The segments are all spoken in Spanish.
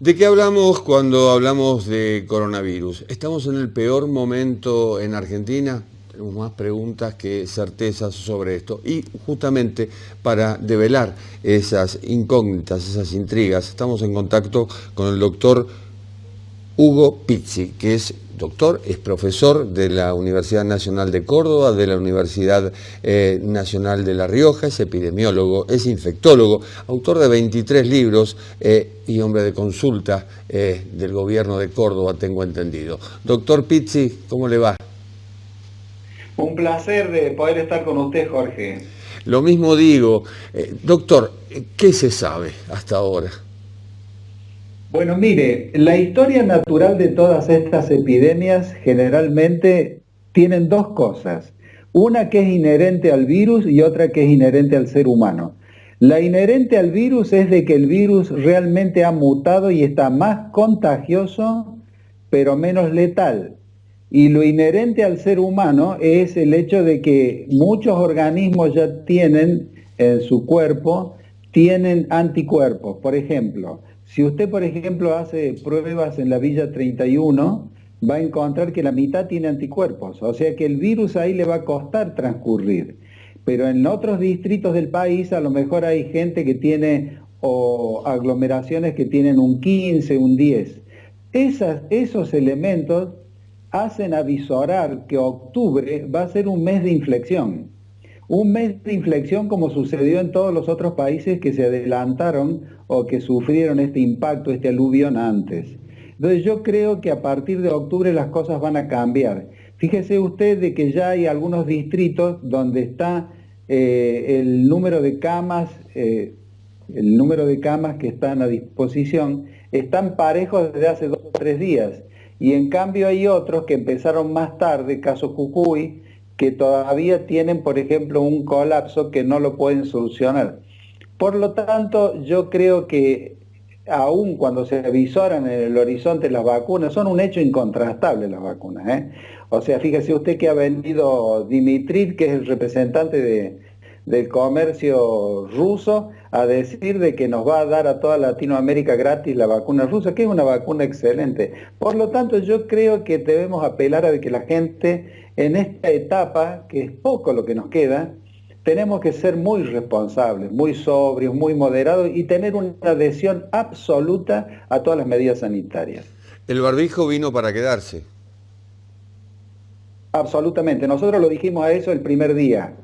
¿De qué hablamos cuando hablamos de coronavirus? ¿Estamos en el peor momento en Argentina? Tenemos más preguntas que certezas sobre esto. Y justamente para develar esas incógnitas, esas intrigas, estamos en contacto con el doctor Hugo Pizzi, que es doctor, es profesor de la Universidad Nacional de Córdoba, de la Universidad eh, Nacional de La Rioja, es epidemiólogo, es infectólogo, autor de 23 libros eh, y hombre de consulta eh, del gobierno de Córdoba, tengo entendido. Doctor Pizzi, ¿cómo le va? Un placer de poder estar con usted, Jorge. Lo mismo digo. doctor, ¿qué se sabe hasta ahora? Bueno, mire, la historia natural de todas estas epidemias generalmente tienen dos cosas. Una que es inherente al virus y otra que es inherente al ser humano. La inherente al virus es de que el virus realmente ha mutado y está más contagioso, pero menos letal. Y lo inherente al ser humano es el hecho de que muchos organismos ya tienen en su cuerpo, tienen anticuerpos. Por ejemplo, si usted, por ejemplo, hace pruebas en la Villa 31, va a encontrar que la mitad tiene anticuerpos, o sea que el virus ahí le va a costar transcurrir. Pero en otros distritos del país a lo mejor hay gente que tiene o aglomeraciones que tienen un 15, un 10. esos elementos hacen avisorar que octubre va a ser un mes de inflexión. Un mes de inflexión como sucedió en todos los otros países que se adelantaron o que sufrieron este impacto, este aluvión antes. Entonces yo creo que a partir de octubre las cosas van a cambiar. Fíjese usted de que ya hay algunos distritos donde está eh, el número de camas, eh, el número de camas que están a disposición, están parejos desde hace dos o tres días. Y en cambio hay otros que empezaron más tarde, caso Cucuy, que todavía tienen, por ejemplo, un colapso que no lo pueden solucionar. Por lo tanto, yo creo que aún cuando se avisoran en el horizonte las vacunas, son un hecho incontrastable las vacunas. ¿eh? O sea, fíjese usted que ha venido Dimitri, que es el representante del comercio ruso, a decir de que nos va a dar a toda Latinoamérica gratis la vacuna rusa, que es una vacuna excelente. Por lo tanto, yo creo que debemos apelar a que la gente en esta etapa, que es poco lo que nos queda, tenemos que ser muy responsables, muy sobrios, muy moderados y tener una adhesión absoluta a todas las medidas sanitarias. El barbijo vino para quedarse. Absolutamente, nosotros lo dijimos a eso el primer día.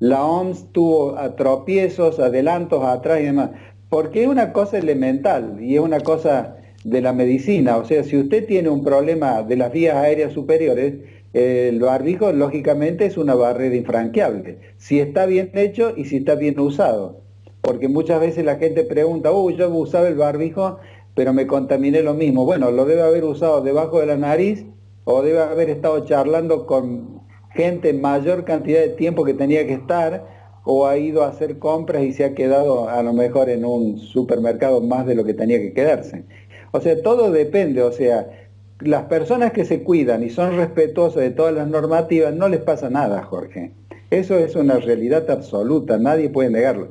La OMS tuvo tropiezos, adelantos, atrás y demás, porque es una cosa elemental y es una cosa de la medicina. O sea, si usted tiene un problema de las vías aéreas superiores, el barbijo lógicamente es una barrera infranqueable, si está bien hecho y si está bien usado. Porque muchas veces la gente pregunta, uy, yo usaba el barbijo, pero me contaminé lo mismo. Bueno, lo debe haber usado debajo de la nariz o debe haber estado charlando con gente mayor cantidad de tiempo que tenía que estar o ha ido a hacer compras y se ha quedado a lo mejor en un supermercado más de lo que tenía que quedarse. O sea, todo depende, o sea, las personas que se cuidan y son respetuosas de todas las normativas, no les pasa nada, Jorge. Eso es una realidad absoluta, nadie puede negarlo.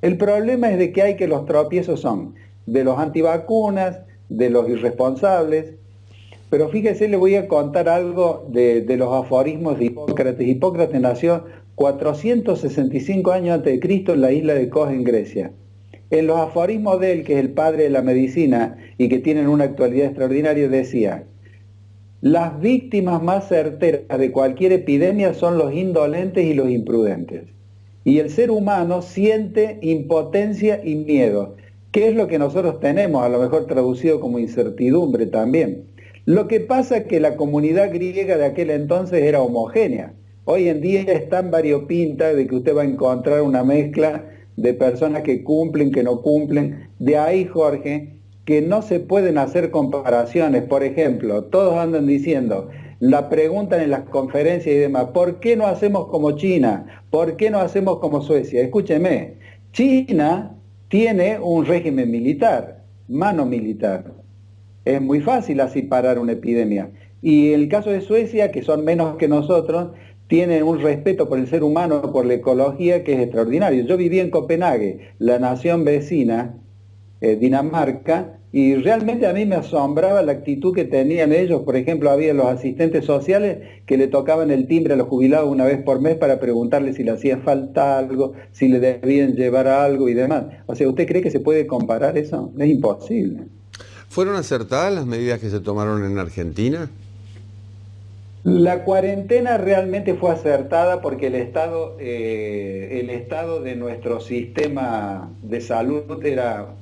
El problema es de que hay que los tropiezos son de los antivacunas, de los irresponsables, pero fíjese, le voy a contar algo de, los aforismos de Hipócrates. Hipócrates nació 465 años antes de Cristo en la isla de Kos, en Grecia. En los aforismos de él, que es el padre de la medicina y que tienen una actualidad extraordinaria, decía, las víctimas más certeras de cualquier epidemia son los indolentes y los imprudentes. Y el ser humano siente impotencia y miedo, que es lo que nosotros tenemos, a lo mejor traducido como incertidumbre también. Lo que pasa es que la comunidad griega de aquel entonces era homogénea. Hoy en día es tan variopinta de que usted va a encontrar una mezcla de personas que cumplen, que no cumplen. De ahí, Jorge, que no se pueden hacer comparaciones. Por ejemplo, todos andan diciendo, la preguntan en las conferencias y demás, ¿por qué no hacemos como China? ¿Por qué no hacemos como Suecia? Escúcheme, China tiene un régimen militar, mano militar. Es muy fácil así parar una epidemia. Y el caso de Suecia, que son menos que nosotros, tienen un respeto por el ser humano, por la ecología que es extraordinario. Yo viví en Copenhague, la nación vecina, eh, Dinamarca, y realmente a mí me asombraba la actitud que tenían ellos. Por ejemplo, había los asistentes sociales que le tocaban el timbre a los jubilados una vez por mes para preguntarle si le hacía falta algo, si le debían llevar algo y demás. O sea, ¿usted cree que se puede comparar eso? Es imposible. ¿Fueron acertadas las medidas que se tomaron en Argentina? La cuarentena realmente fue acertada porque el estado, eh, el estado de nuestro sistema de salud era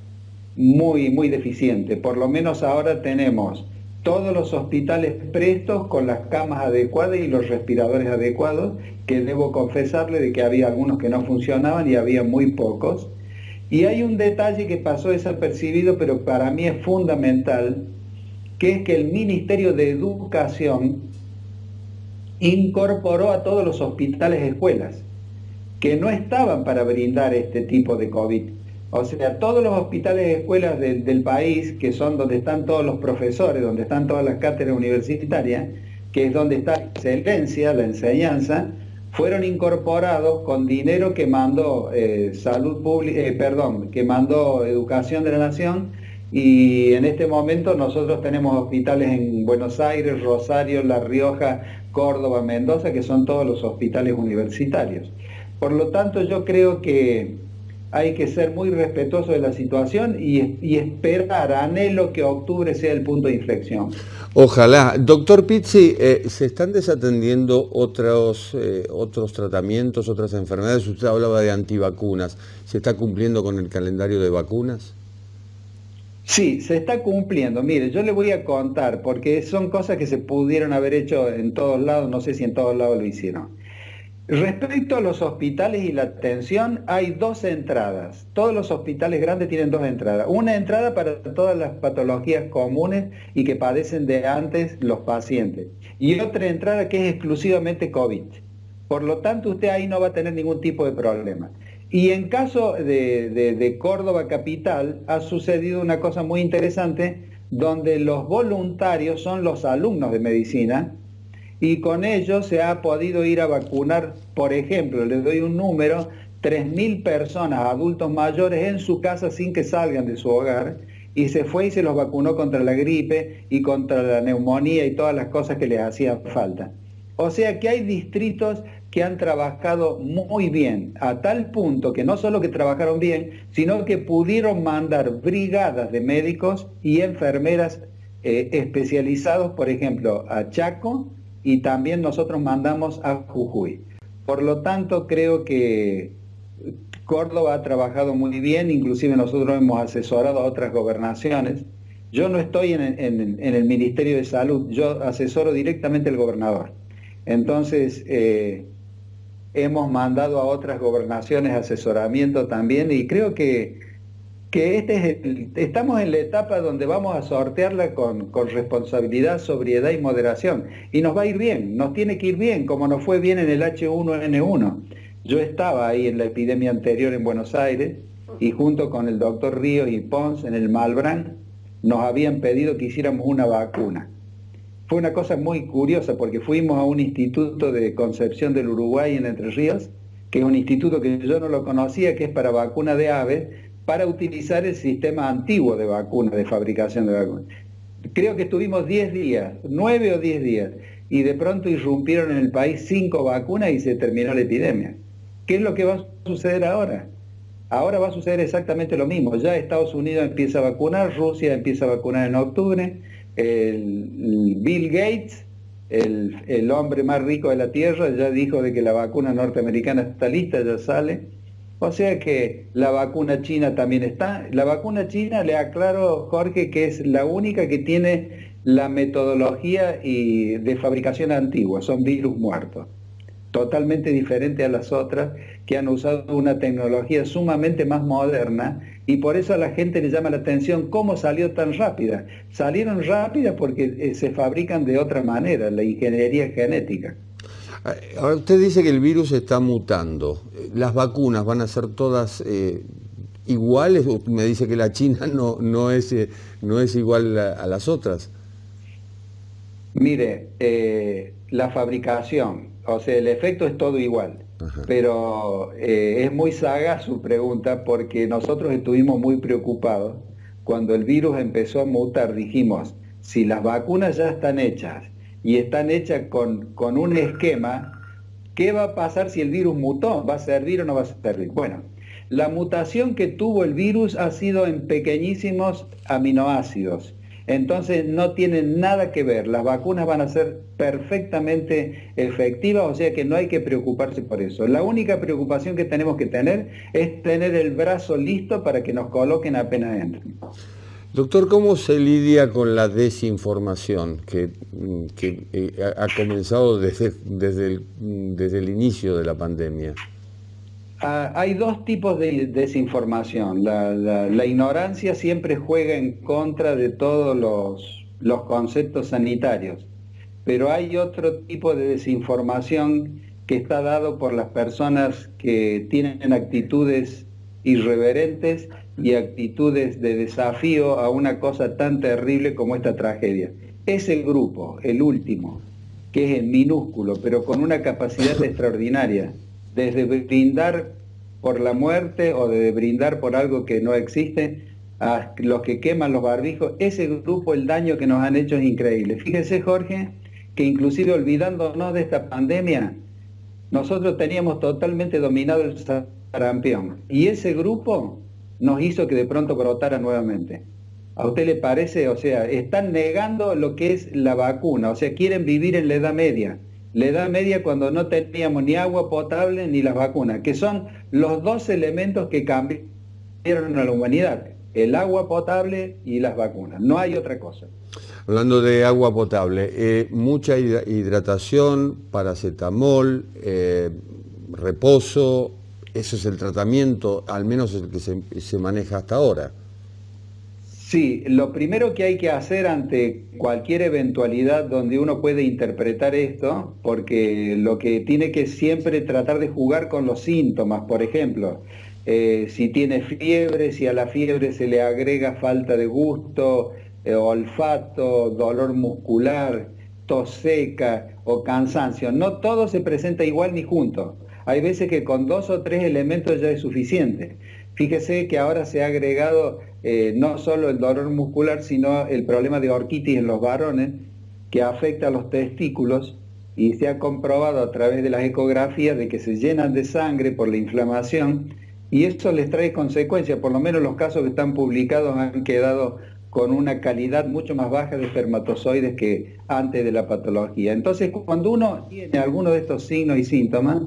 muy, muy deficiente. Por lo menos ahora tenemos todos los hospitales prestos con las camas adecuadas y los respiradores adecuados, que debo confesarle de que había algunos que no funcionaban y había muy pocos. Y hay un detalle que pasó desapercibido, pero para mí es fundamental, que es que el Ministerio de Educación incorporó a todos los hospitales escuelas, que no estaban para brindar este tipo de COVID. O sea, todos los hospitales y escuelas del país, que son donde están todos los profesores, donde están todas las cátedras universitarias, que es donde está la excelencia, la enseñanza, fueron incorporados con dinero que mandó eh, salud pública, eh, perdón, que mandó Educación de la Nación y en este momento nosotros tenemos hospitales en Buenos Aires, Rosario, La Rioja, Córdoba, Mendoza, que son todos los hospitales universitarios. Por lo tanto, yo creo que hay que ser muy respetuoso de la situación y, esperar, anhelo que octubre sea el punto de inflexión. Ojalá. Doctor Pizzi, eh, ¿se están desatendiendo otros, eh, otros tratamientos, otras enfermedades? Usted hablaba de antivacunas. ¿Se está cumpliendo con el calendario de vacunas? Sí, se está cumpliendo. Mire, yo le voy a contar, porque son cosas que se pudieron haber hecho en todos lados, no sé si en todos lados lo hicieron. Respecto a los hospitales y la atención, hay dos entradas. Todos los hospitales grandes tienen dos entradas. Una entrada para todas las patologías comunes y que padecen de antes los pacientes. Y otra entrada que es exclusivamente COVID. Por lo tanto, usted ahí no va a tener ningún tipo de problema. Y en caso de, de Córdoba Capital, ha sucedido una cosa muy interesante, donde los voluntarios son los alumnos de medicina, y con ello se ha podido ir a vacunar, por ejemplo, les doy un número, 3.000 personas, adultos mayores, en su casa sin que salgan de su hogar, y se fue y se los vacunó contra la gripe y contra la neumonía y todas las cosas que les hacían falta. O sea que hay distritos que han trabajado muy bien, a tal punto que no solo que trabajaron bien, sino que pudieron mandar brigadas de médicos y enfermeras eh, especializados, por ejemplo, a Chaco, y también nosotros mandamos a Jujuy. Por lo tanto, creo que Córdoba ha trabajado muy bien, inclusive nosotros hemos asesorado a otras gobernaciones. Yo no estoy en, el Ministerio de Salud, yo asesoro directamente al gobernador. Entonces, eh, hemos mandado a otras gobernaciones asesoramiento también y creo que que este estamos en la etapa donde vamos a sortearla con, responsabilidad, sobriedad y moderación. Y nos va a ir bien, nos tiene que ir bien, como nos fue bien en el H1N1. Yo estaba ahí en la epidemia anterior en Buenos Aires y junto con el doctor Ríos y Pons en el Malbrán nos habían pedido que hiciéramos una vacuna. Fue una cosa muy curiosa porque fuimos a un instituto de Concepción del Uruguay en Entre Ríos, que es un instituto que yo no lo conocía, que es para vacuna de aves, para utilizar el sistema antiguo de vacunas, de fabricación de vacunas. Creo que estuvimos 10 días, 9 o 10 días, y de pronto irrumpieron en el país 5 vacunas y se terminó la epidemia. ¿Qué es lo que va a suceder ahora? Ahora va a suceder exactamente lo mismo. Ya Estados Unidos empieza a vacunar, Rusia empieza a vacunar en octubre, Bill Gates, el, el hombre más rico de la Tierra, ya dijo de que la vacuna norteamericana está lista, ya sale. O sea que la vacuna china también está. La vacuna china, le aclaro, Jorge, que es la única que tiene la metodología y de fabricación antigua, son virus muertos. Totalmente diferente a las otras que han usado una tecnología sumamente más moderna y por eso a la gente le llama la atención cómo salió tan rápida. Salieron rápidas porque eh, se fabrican de otra manera, la ingeniería genética. Ahora usted dice que el virus está mutando. ¿Las vacunas van a ser todas eh, iguales? Me dice que la China no, no, es, eh, no es igual a, las otras. Mire, eh, la fabricación, o sea, el efecto es todo igual. Pero es muy saga su pregunta porque nosotros estuvimos muy preocupados cuando el virus empezó a mutar, dijimos, si las vacunas ya están hechas y están hechas con, con un esquema, ¿qué va a pasar si el virus mutó? ¿Va a servir o no va a servir? Bueno, la mutación que tuvo el virus ha sido en pequeñísimos aminoácidos. Entonces no tienen nada que ver, las vacunas van a ser perfectamente efectivas, o sea que no hay que preocuparse por eso. La única preocupación que tenemos que tener es tener el brazo listo para que nos coloquen apenas entren. Doctor, ¿cómo se lidia con la desinformación que, eh, ha comenzado desde, desde, el, inicio de la pandemia? Ah, hay dos tipos de desinformación. La, ignorancia siempre juega en contra de todos los, los, conceptos sanitarios, pero hay otro tipo de desinformación que está dado por las personas que tienen actitudes irreverentes y actitudes de desafío a una cosa tan terrible como esta tragedia. Ese grupo, el último, que es minúsculo, pero con una capacidad extraordinaria, desde brindar por la muerte o de brindar por algo que no existe, a los que queman los barbijos, ese grupo, el daño que nos han hecho es increíble. Fíjese, Jorge, que inclusive olvidándonos de esta pandemia, nosotros teníamos totalmente dominado el sarampión. Y ese grupo nos hizo que de pronto brotara nuevamente. ¿A usted le parece? O sea, están negando lo que es la vacuna, o sea, quieren vivir en la Edad Media la edad media cuando no teníamos ni agua potable ni las vacunas, que son los dos elementos que cambiaron a la humanidad, el agua potable y las vacunas, no hay otra cosa. Hablando de agua potable, eh, mucha hidratación, paracetamol, eh, reposo, ese es el tratamiento, al menos el que se maneja hasta ahora. Sí, lo primero que hay que hacer ante cualquier eventualidad donde uno puede interpretar esto, porque lo que tiene que siempre tratar de jugar con los síntomas, por ejemplo, eh, si tiene fiebre, si a la fiebre se le agrega falta de gusto, eh, olfato, dolor muscular, tos seca o cansancio, no todo se presenta igual ni junto. Hay veces que con dos o tres elementos ya es suficiente. Fíjese que ahora se ha agregado eh, no solo el dolor muscular, sino el problema de orquitis en los varones, que afecta a los testículos y se ha comprobado a través de las ecografías de que se llenan de sangre por la inflamación y eso les trae consecuencias, por lo menos los casos que están publicados han quedado con una calidad mucho más baja de espermatozoides que antes de la patología. Entonces, cuando uno tiene alguno de estos signos y síntomas,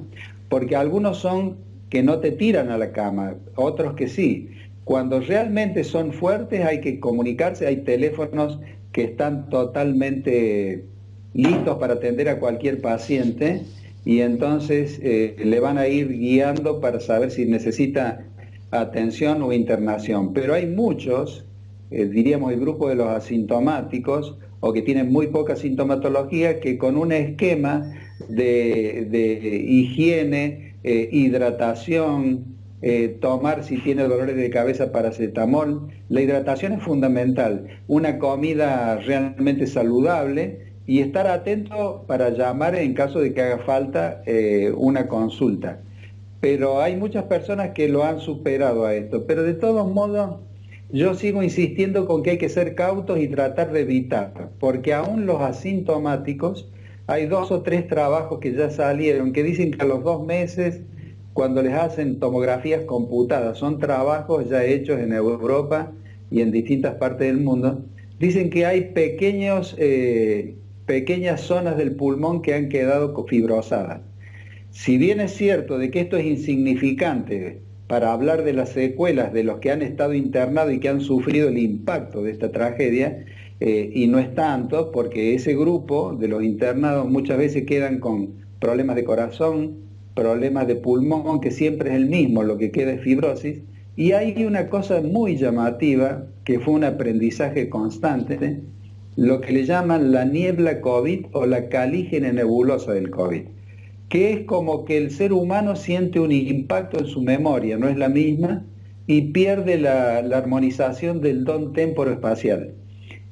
porque algunos son que no te tiran a la cama, otros que sí. Cuando realmente son fuertes hay que comunicarse, hay teléfonos que están totalmente listos para atender a cualquier paciente y entonces eh, le van a ir guiando para saber si necesita atención o internación. Pero hay muchos, eh, diríamos el grupo de los asintomáticos o que tienen muy poca sintomatología, que con un esquema de, de higiene, eh, hidratación, eh, tomar si tiene dolores de cabeza paracetamol. La hidratación es fundamental, una comida realmente saludable y estar atento para llamar en caso de que haga falta eh, una consulta. Pero hay muchas personas que lo han superado a esto, pero de todos modos yo sigo insistiendo con que hay que ser cautos y tratar de evitar, porque aún los asintomáticos hay dos o tres trabajos que ya salieron que dicen que a los dos meses, cuando les hacen tomografías computadas, son trabajos ya hechos en Europa y en distintas partes del mundo, dicen que hay pequeños, eh, pequeñas zonas del pulmón que han quedado fibrosadas. Si bien es cierto de que esto es insignificante para hablar de las secuelas de los que han estado internados y que han sufrido el impacto de esta tragedia, eh, y no es tanto porque ese grupo de los internados muchas veces quedan con problemas de corazón, problemas de pulmón, que siempre es el mismo, lo que queda es fibrosis. Y hay una cosa muy llamativa, que fue un aprendizaje constante, lo que le llaman la niebla COVID o la calígena nebulosa del COVID, que es como que el ser humano siente un impacto en su memoria, no es la misma, y pierde la, armonización del don temporo-espacial.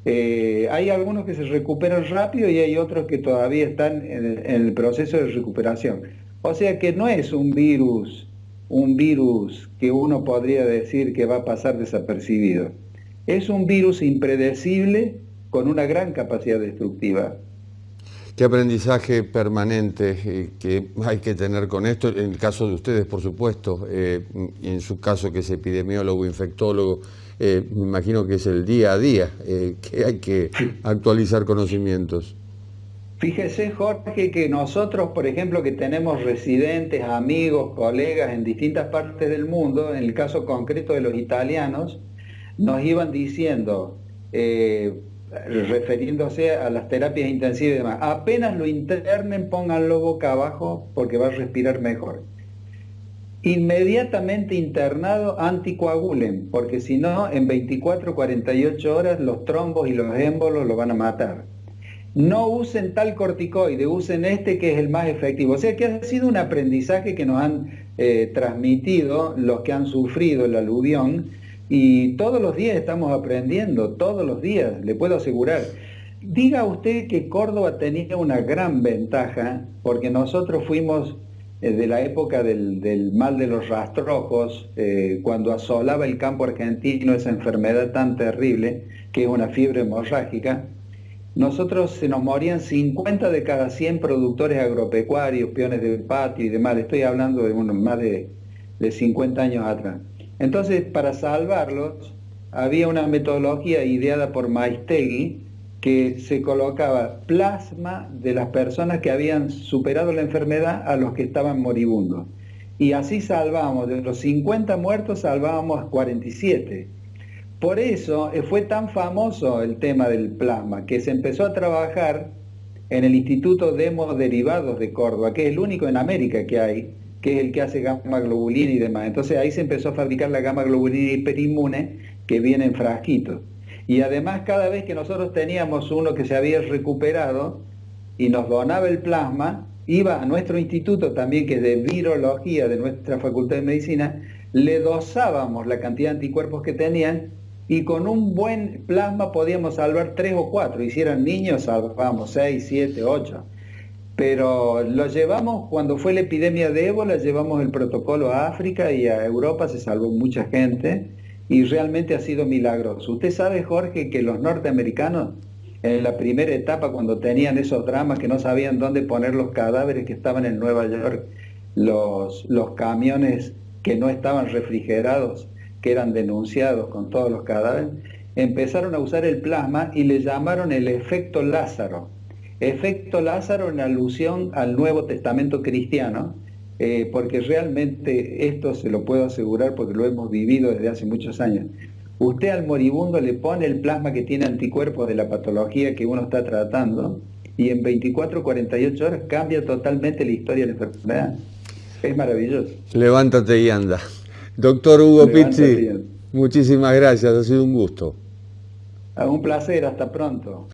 Eh, hay algunos que se recuperan rápido y hay otros que todavía están en el, proceso de recuperación. O sea que no es un virus, un virus que uno podría decir que va a pasar desapercibido. Es un virus impredecible con una gran capacidad destructiva. ¿Qué aprendizaje permanente eh, que hay que tener con esto? En el caso de ustedes, por supuesto, eh, en su caso que es epidemiólogo, infectólogo, eh, me imagino que es el día a día que hay que actualizar conocimientos. Fíjese, Jorge, que nosotros, por ejemplo, que tenemos residentes, amigos, colegas en distintas partes del mundo, en el caso concreto de los italianos, nos iban diciendo, refiriéndose a las terapias intensivas y demás. Apenas lo internen, pónganlo boca abajo porque va a respirar mejor. Inmediatamente internado, anticoagulen, porque si no, en 24, 48 horas los trombos y los émbolos lo van a matar. No usen tal corticoide, usen este que es el más efectivo. O sea que ha sido un aprendizaje que nos han eh, transmitido los que han sufrido el aluvión y todos los días estamos aprendiendo, todos los días, le puedo asegurar. Diga usted que Córdoba tenía una gran ventaja, porque nosotros fuimos de la época del, mal de los rastrojos, eh, cuando asolaba el campo argentino esa enfermedad tan terrible, que es una fiebre hemorrágica, nosotros se nos morían 50 de cada 100 productores agropecuarios, peones del patio y demás, estoy hablando de unos más de, de 50 años atrás. Entonces, para salvarlos, había una metodología ideada por Maistegui que se colocaba plasma de las personas que habían superado la enfermedad a los que estaban moribundos. Y así salvábamos, de los 50 muertos salvábamos 47. Por eso eh, fue tan famoso el tema del plasma, que se empezó a trabajar en el Instituto de Hemoderivados de Córdoba, que es el único en América que hay, que es el que hace gamma globulina y demás. Entonces ahí se empezó a fabricar la gamma globulina hiperinmune que viene en frasquitos. Y además cada vez que nosotros teníamos uno que se había recuperado y nos donaba el plasma, iba a nuestro instituto también, que es de virología de nuestra Facultad de Medicina, le dosábamos la cantidad de anticuerpos que tenían y con un buen plasma podíamos salvar tres o cuatro. Y si eran niños, salvábamos seis, siete, ocho pero lo llevamos, cuando fue la epidemia de ébola, llevamos el protocolo a África y a Europa, se salvó mucha gente y realmente ha sido milagroso. Usted sabe, Jorge, que los norteamericanos en la primera etapa, cuando tenían esos dramas que no sabían dónde poner los cadáveres que estaban en Nueva York, los, los camiones que no estaban refrigerados, que eran denunciados con todos los cadáveres, empezaron a usar el plasma y le llamaron el efecto Lázaro Efecto Lázaro en alusión al Nuevo Testamento cristiano, eh, porque realmente esto se lo puedo asegurar porque lo hemos vivido desde hace muchos años. Usted al moribundo le pone el plasma que tiene anticuerpos de la patología que uno está tratando y en 24 o 48 horas cambia totalmente la historia de la enfermedad. Es maravilloso. Levántate y anda. Doctor Hugo Pizzi, muchísimas gracias, ha sido un gusto. Un placer, hasta pronto.